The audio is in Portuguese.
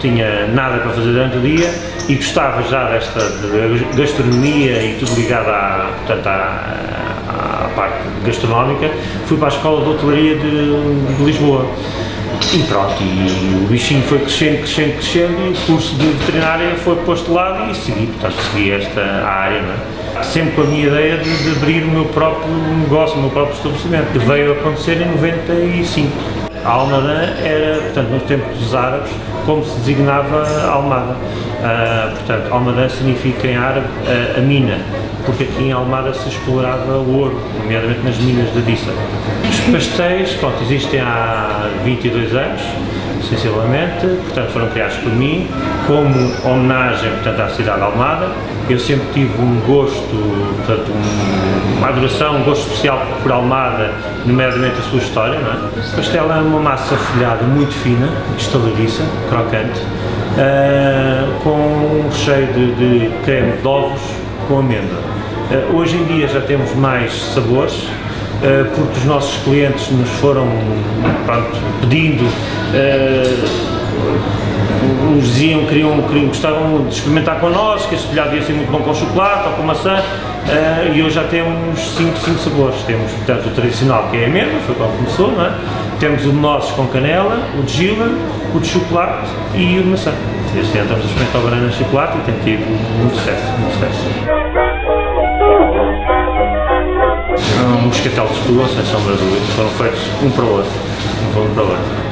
tinha nada para fazer durante o dia e gostava já desta de gastronomia e tudo ligado à, portanto, à, à parte gastronómica, fui para a Escola de Hotelaria de, de Lisboa. E pronto, e o bichinho foi crescendo, crescendo, crescendo e o curso de veterinária foi posto de lado e segui, portanto, segui esta área, é? Sempre com a minha ideia de, de abrir o meu próprio negócio, o meu próprio estabelecimento, que veio a acontecer em 95. A Almada era, portanto, nos tempos dos árabes, como se designava Almada. Uh, portanto, Almada significa em árabe uh, a mina, porque aqui em Almada se explorava o ouro, nomeadamente nas minas de Dissa. Os pastéis, pronto, existem há 22 anos, sensivelmente, portanto foram criados por mim, como homenagem portanto, à cidade de Almada. Eu sempre tive um gosto, portanto, um, uma adoração, um gosto especial por Almada, nomeadamente a sua história. Não é? É uma massa folhada muito fina, estaladiça, crocante, uh, com um recheio de, de creme de ovos com amêndoa. Uh, hoje em dia já temos mais sabores, porque os nossos clientes nos foram pronto, pedindo nos diziam, queriam, queriam, gostavam de experimentar connosco, que este folhado ia ser muito bom com chocolate ou com maçã, uh, e hoje já temos 5 sabores. Temos, portanto, o tradicional, que é a amêndoa, foi quando começou, não é? Temos o de nozes com canela, o de gila, o de chocolate e o de maçã. Este ano estamos a experimentar o banana chocolate e tem tido muito sucesso, muito sucesso. Um moscatel de Setúbal, sem sombra de dúvida, foram feitos um para o